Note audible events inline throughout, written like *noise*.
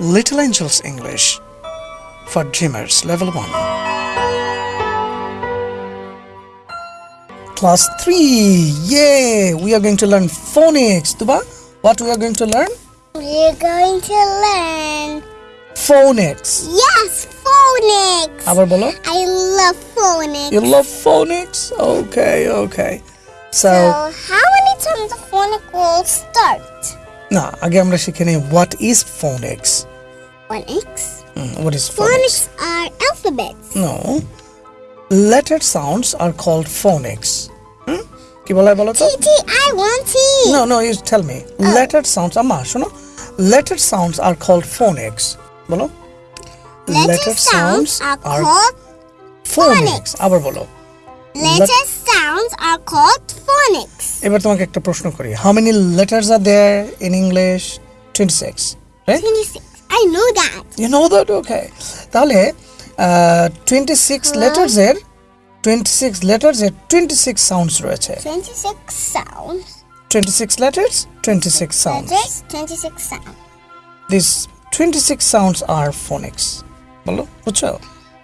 Little Angels English for Dreamers Level 1. Class 3. Yay! We are going to learn phonics. Tuba, what we are going to learn? We're going to learn. Phonics. Yes, phonics. আবার বলো I love phonics. You love phonics? Okay, okay. So, So, how many times the phonic will start? না আগে আমরা শিখে নিই what is phonics? Phonics. Hmm, what is phonics? Phonics are alphabets. No. Lettered sounds are called phonics. Hmm? কি বলা হয় বলো তো? T I want tea. No, no, you tell me. Lettered sounds, আম্মা শোনো. Lettered sounds are called phonics. বলো. Letter sounds are called phonics. আবার বলো. letter sounds are called phonics. এবার তোমাকে একটা প্রশ্ন করি how many letters are there in English twenty six right 26. I know that. You know that okay তাহলে twenty six লেটার্সের twenty six লেটার্সের twenty six sounds রয়েছে 26 sounds. Twenty six letters twenty six sounds Letters, 26 sounds. This twenty six sounds R Phoenix বলো বুঝছো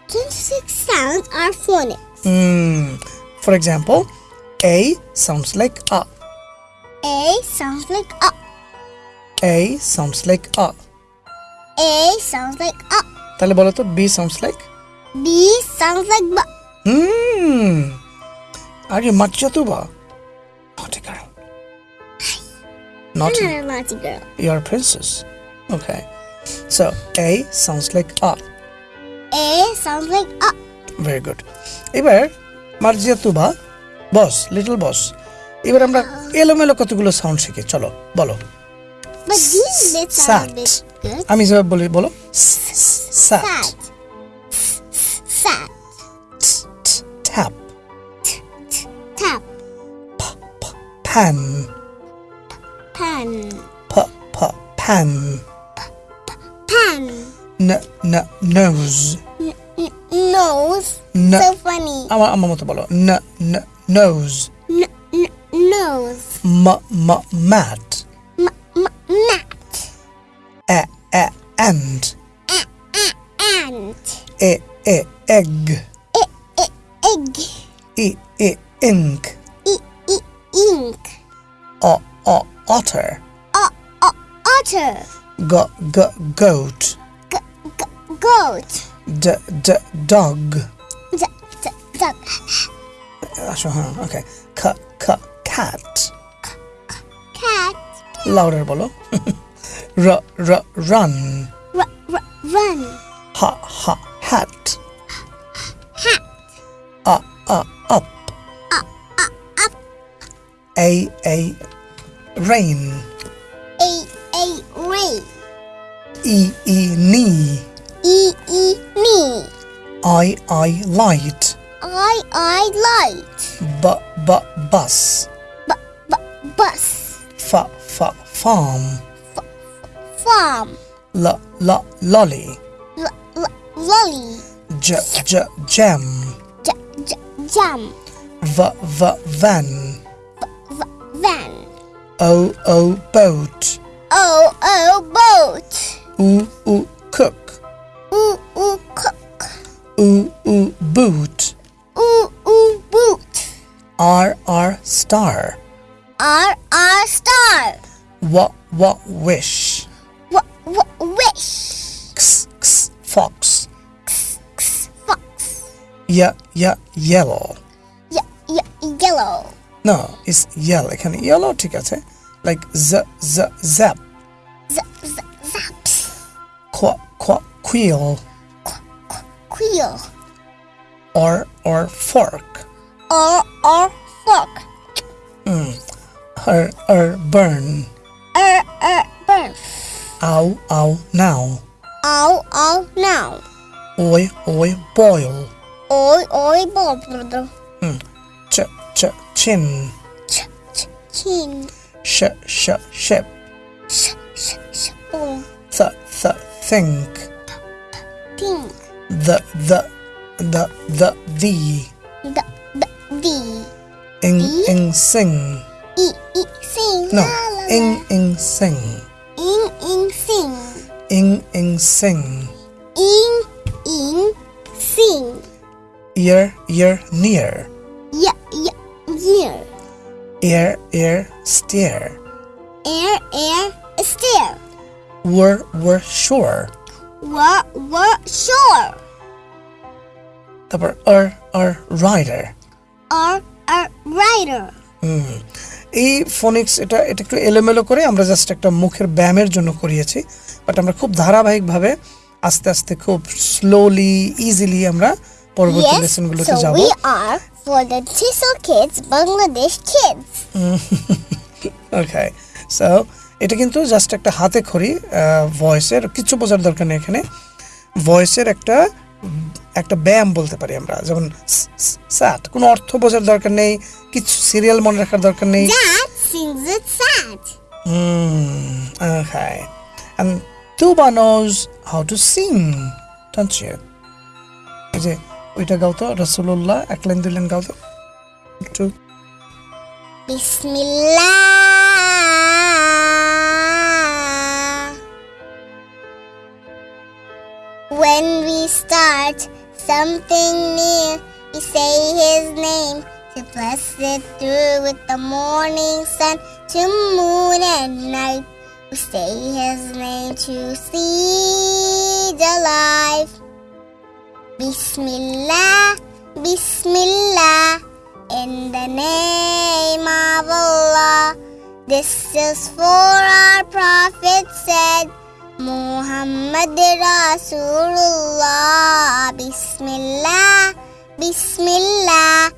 26 sounds are phonics. For example A sounds like a A sounds like a. A sounds like a তাহলে বলো তো B sounds like B sounds like বা হুম। আরে you তো বা naughty girl naughty girl you are princess okay so A sounds like a A sounds like আ very good এবার মার্জিয়া তো বা। বস লিটল বস এবার আমরা এলোমেলো কতগুলো সাউন্ড শিখি? চলো বলো। But these bits are a bit good. আমি যেভাবে বলি বলো স্যাট Sad. Sad. Tap Tap. Pan Pan. প প প্যান Pan. ন ন nose N- n- nose. No. So funny. আমার আমার মতো বলো ন ন নোজ N- n- nose. ম ম mat M- m- mat. E E and. E E and. E, e, egg. E, e, egg. E, e, ink. E, e, ink. O, o, otter. O, o, otter. G, g, goat. G, g, goat. D, d, dog. D, d, dog. That's your. Okay. C, c, cat. C, c, cat. Louder, bolo. *laughs* r r run R- r- run. ha ha hat Hat. a a up a a rain A a rain. e e knee E e knee. i i light I I light. b b bus B- b- bus. f f farm Farm. l l lolly L- l- lolly. j j jam J- j- jam. v v van V- v van. o o boat Oh oh boat. oo oo cook Ooh ooh cook. oo oo boot Ooh ooh boot. r r star R R star. what what wish fox X fox. yeah yeah yellow Y- y- yellow. no it's yellow এখানে yellow ঠিক আছে like z z zap Z- z- zaps. qua qua quill Quill. or or fork Or or fork. her her burn Er er burn. ow ow now Ow ow now. oi oi boil Oi oi bob. brother. Hmm. ch ch chin Ch- ch- chin. sh sh ship Sh- sh- sh- boom. th th think Think. the the the the the The the the. ing ing sing E e sing. no La, la, ing ing sing Ing ing sing. Ing ing sing. Ear ear near. Yeah yeah near. Ear ear steer. Air air steer. Were were sure. Were were sure. 那不是 er er r er rider。嗯。Hmm. এই phonics এটা এটা একটু এলোমেলো করে আমরা just একটা মুখের ব্যায়ামের জন্য করিয়েছি বাট আমরা খুব ধারাবাহিকভাবে আস্তে আস্তে খুব স্লোলি ইজিলি আমরা পরবর্তী লেসনগুলোতে যাব for the Chisel Kids, Bangladesh kids. *laughs* Okay so এটা কিন্তু জাস্ট একটা হাতে খড়ি ভয়েসের কিছু বোঝার দরকার নেই এখানে ভয়েসের একটা একটা ব্যায়াম বলতে পারি আমরা যেমন স্যাট কোনো অর্থ বোঝার দরকার নেই কিছু সিরিয়াল মনে রাখার দরকার নেই Dad sings it sad. Mm, okay. And Tuba knows how to sing, don't you? এই যে ওইটা গাও তো রসুল্লাহ এক লাইন দুই লাইন গাও তো একটু Bismillah. When we start something new, we say his name to bless it through with the morning sun to moon and night. We say his name to see the life. Bismillah, Bismillah, in the name of Allah. This is for our Prophet said, Muhammad Rasulullah. Bismillah, Bismillah,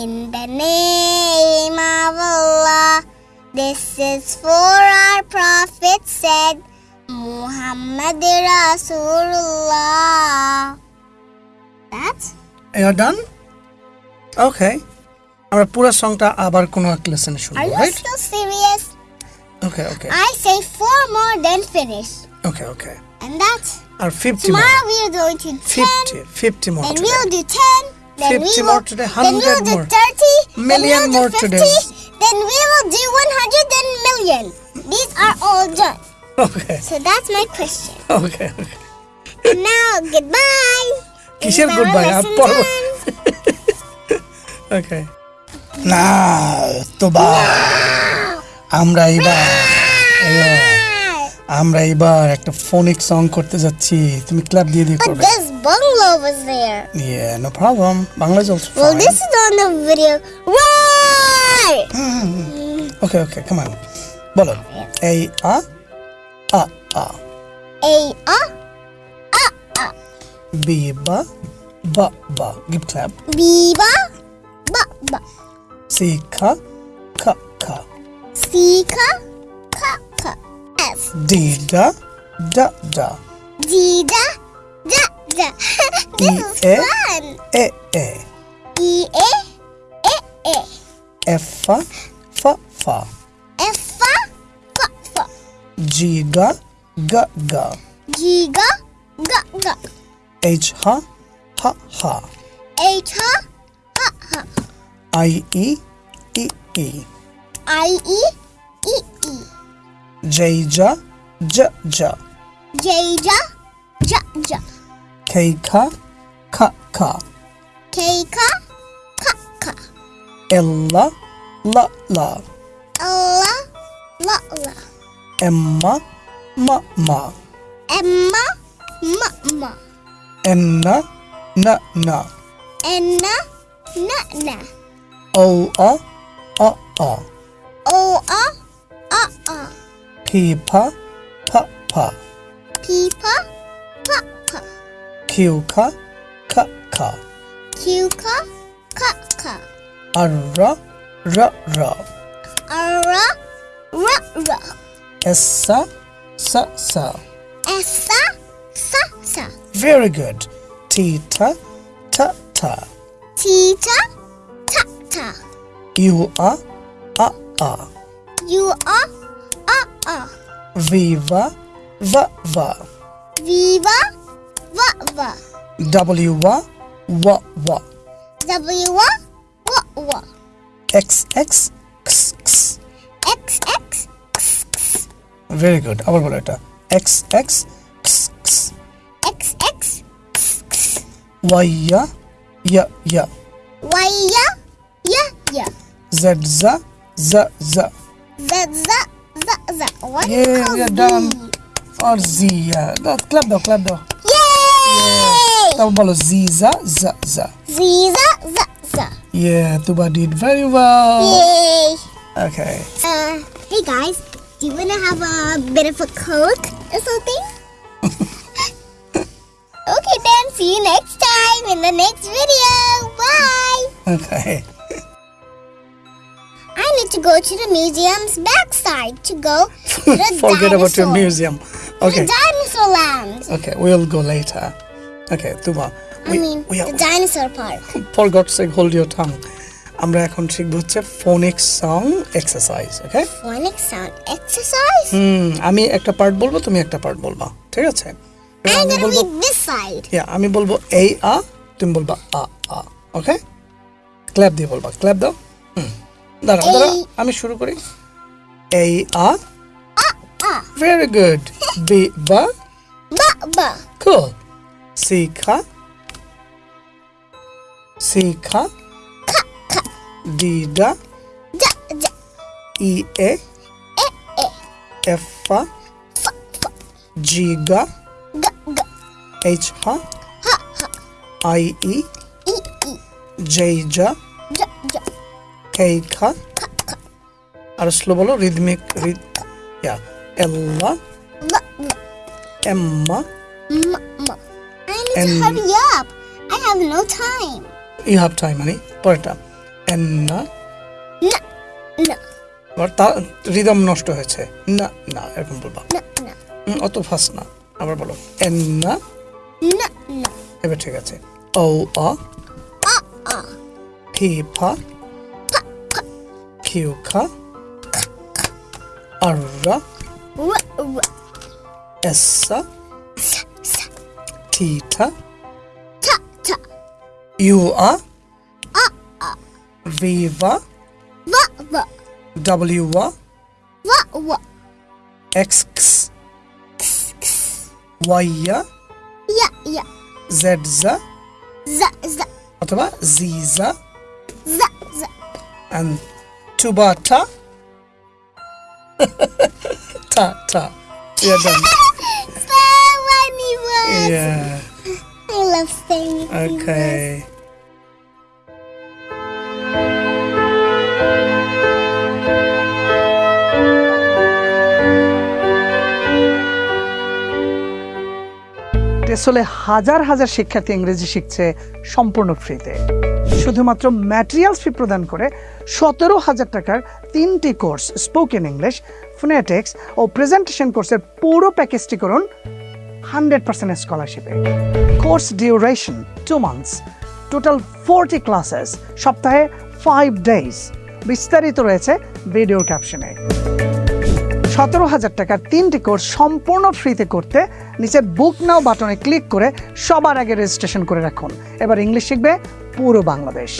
in the name of Allah. This is for our Prophet said, Muhammad Rasulullah. That's You're done? Okay. আমরা পুরো সংটা আবার কোনো এক লেসনে Are শুনবো you right still serious? Okay okay I say four more, then finish. Okay okay And that's R 50 more tomorrow we are going to 10, 50 50 more then today. we'll do 10, then 50 we will, more today, then we'll 100 do more. 30, Million then more we'll do 50, today. then we will do 100, then million. These are all done. Okay. So that's my question. *laughs* Okay. okay. And now, goodbye. *laughs* It's কিসের our goodbye? R lesson পড়বো। time. *laughs* ওকে না তো বা আমরা এবার এবার, আমরা এবার একটা ফোনিক সং করতে যাচ্ছি তুমি ক্লাব দিয়ে দিয়ে But করবে this bungalow was there. Yeah, no problem. Bungalow's also fine. Well, this is on the video. Roar! *laughs* Okay, okay, come on. Bolo. A a a a. A a a a. B ba ba ba. Give clap. B ba ba ba. C ka ka ka. C ka ka ka. F. D da da da. D da *laughs* this is fun. E, e. E, e, e, e. F, f, f. F, f, f. G, g, g, g. G, g, g, g. H, h, h, h. H, h, h, h. I, e, e, e. I, e, e, e. J, j, j, j. J, j, j, j. Keika kaka. Keika kaka. Ella la la. Ella la la. Emma mama. Emma mama. Enna na na. Enna na na. Oa a a. Oa a a. Pipa pa pa. Pipa Kilka, kaka. Kilka, kaka. Ara, ra, ra. Ara, ra, ra. Essa, sa, sa. Essa, sa, sa. Very good. Tita, ta, ta. Tita, ta, ta. You are, a, a. You are, a, a. Viva, va, va. Viva, va, Wa. Very good. আবার বলো এটা. X X X X. X X X X. Y yeah, we are done. Or Z. Yeah. Clap though, clap though. Yeah. Ziza, za, za. Ziza, za, za. Yeah, Tuba did very well. Yay. Okay. Uh, hey guys, do you want to have a bit of a coke or something? *laughs* okay then, see you next time in the next video. Bye. Okay. I need to go to the museum's backside to go to the Forget dinosaur. about your museum. Okay. The dinosaur land. Okay, we'll go later. Okay, Tuba. I mean, we are, the dinosaur park. for God's sake, hold your tongue. আমরা এখন শিখব হচ্ছে phonic song exercise okay Phonic sound exercise. হুম আমি একটা part বলব তুমি একটা পার্ট বলবা ঠিক আছে I'm আমি বলব this side. Yeah, আমি বলব এই আ তুমি বলবা আ আ ওকে ক্ল্যাপ দিয়ে বলবা ক্ল্যাপ দাও হুম দাঁড়াও দাঁড়াও আমি শুরু করি। এই আ। ভেরি গুড বি বা। বা কুল শিখা। শিখা। দিদা ই এ। এফা। জিগা। H Ha. I E. জেজা এই খা আর স্লো বলো রিদমিক রিদ ইয়া এল্লা. এম্মা Ma, ma. I need to hurry up. I have no time. You have time পরেরটা এন্না Na, na, আবার তা রিদম নষ্ট হয়েছে না না এরকম বলবা অত ফাস্ট না আবার বলো এন্না na. এবার ঠিক আছে ও আ Ah, Kyuka. Arra. Essa. Tita Ua Viva. Wa Ya ya Zedza tubata ta ta we are done funny yeah I love saying okay টেসলে হাজার হাজার শিক্ষার্থী ইংরেজি শিখছে সম্পূর্ণ ফ্রিতে শুধুমাত্র ম্যাটেরিয়ালস ফি প্রদান করে সতেরো হাজার টাকার তিনটি কোর্স স্পোকেন ইংলিশ ফোনেটিক্স ও প্রেজেন্টেশন কোর্সের পুরো প্যাকেজটি করুন hundred percent স্কলারশিপে course duration two months total forty classes সপ্তাহে ফাইভ ডেজ বিস্তারিত রয়েছে ভিডিও ক্যাপশনে সতেরো হাজার টাকার তিনটি কোর্স সম্পূর্ণ ফ্রিতে করতে নিচের বুক নাও বাটনে ক্লিক করে সবার আগে রেজিস্ট্রেশন করে রাখুন। এবার ইংলিশ শিখবে পুরো বাংলাদেশ।